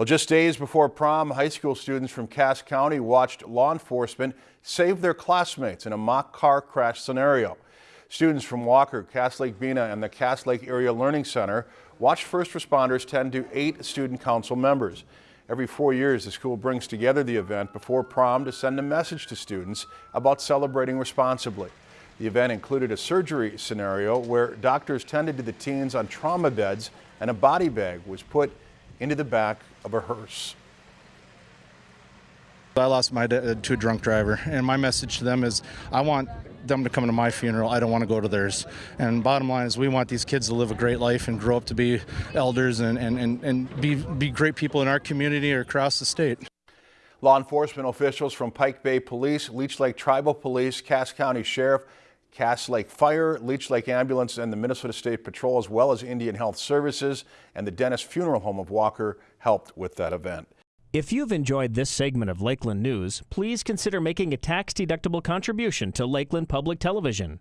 Well, just days before prom, high school students from Cass County watched law enforcement save their classmates in a mock car crash scenario. Students from Walker, Cass Lake Bena, and the Cass Lake Area Learning Center watched first responders tend to eight student council members. Every four years, the school brings together the event before prom to send a message to students about celebrating responsibly. The event included a surgery scenario where doctors tended to the teens on trauma beds and a body bag was put into the back of a hearse. I lost my dad uh, to a drunk driver, and my message to them is I want them to come to my funeral. I don't want to go to theirs. And bottom line is we want these kids to live a great life and grow up to be elders and, and, and, and be, be great people in our community or across the state. Law enforcement officials from Pike Bay Police, Leech Lake Tribal Police, Cass County Sheriff, Cass Lake Fire, Leech Lake Ambulance, and the Minnesota State Patrol, as well as Indian Health Services and the Dennis Funeral Home of Walker, helped with that event. If you've enjoyed this segment of Lakeland News, please consider making a tax-deductible contribution to Lakeland Public Television.